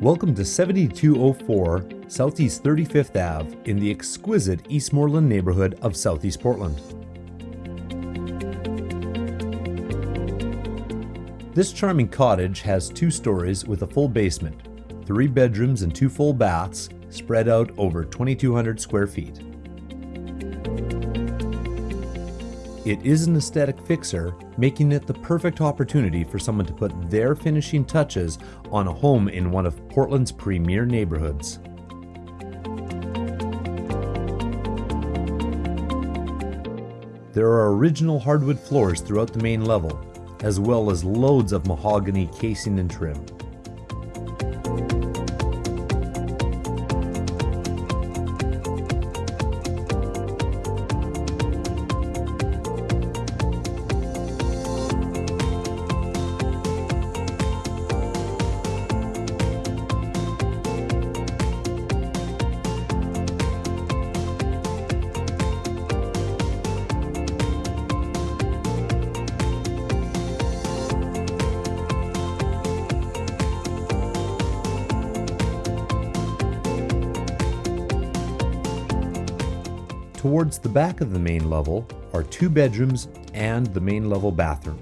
Welcome to 7204 Southeast 35th Ave in the exquisite Eastmoreland neighborhood of Southeast Portland. This charming cottage has two stories with a full basement, three bedrooms and two full baths spread out over 2,200 square feet. It is an aesthetic fixer, making it the perfect opportunity for someone to put their finishing touches on a home in one of Portland's premier neighborhoods. There are original hardwood floors throughout the main level, as well as loads of mahogany casing and trim. Towards the back of the main level are two bedrooms and the main level bathroom.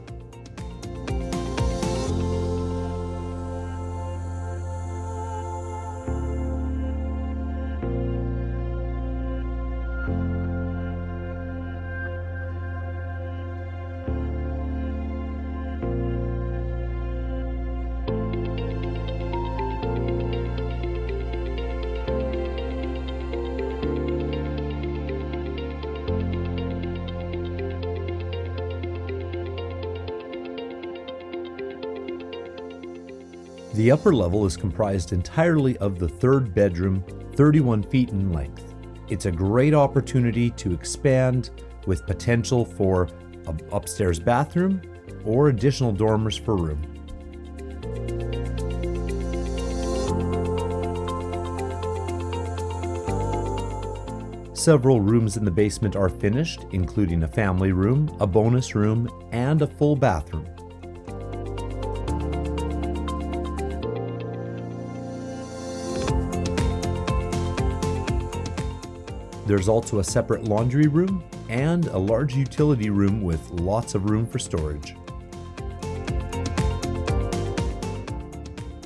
The upper level is comprised entirely of the third bedroom, 31 feet in length. It's a great opportunity to expand with potential for an upstairs bathroom or additional dormers for room. Several rooms in the basement are finished, including a family room, a bonus room, and a full bathroom. There's also a separate laundry room and a large utility room with lots of room for storage.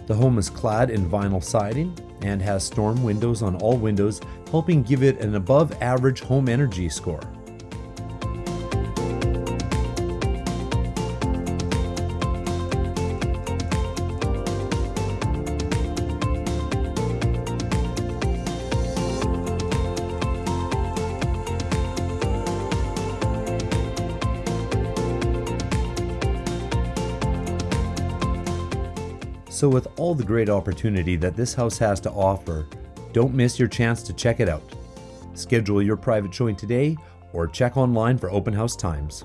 The home is clad in vinyl siding and has storm windows on all windows, helping give it an above average home energy score. So, with all the great opportunity that this house has to offer, don't miss your chance to check it out. Schedule your private showing today or check online for open house times.